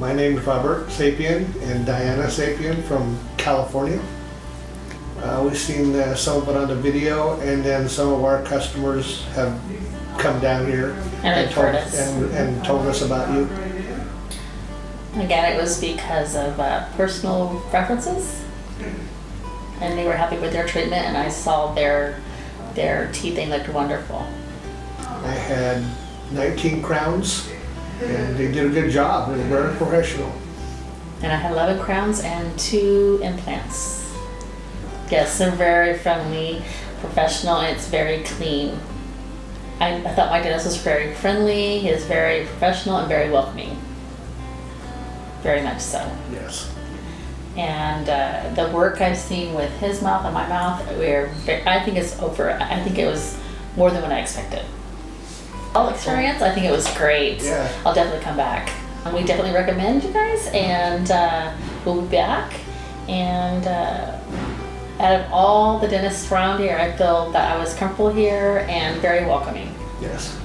My name is Robert Sapien and Diana Sapien from California. Uh, we've seen uh, some of it on the video, and then some of our customers have come down here And told, us. and, and told us about you. Again, it was because of uh, personal preferences. And they were happy with their treatment and I saw their, their teeth, they looked wonderful. I had 19 crowns, and they did a good job. They were very professional. And I had 11 crowns and two implants. Yes, they're very friendly, professional, and it's very clean. I, I thought my dentist was very friendly, he is very professional and very welcoming. Very much so. Yes. And uh, the work I've seen with his mouth and my mouth, we're, I think it's over. I think it was more than what I expected. All experience, I think it was great. Yeah. I'll definitely come back. We definitely recommend you guys, and uh, we'll be back. And uh, out of all the dentists around here, I feel that I was comfortable here and very welcoming. Yes.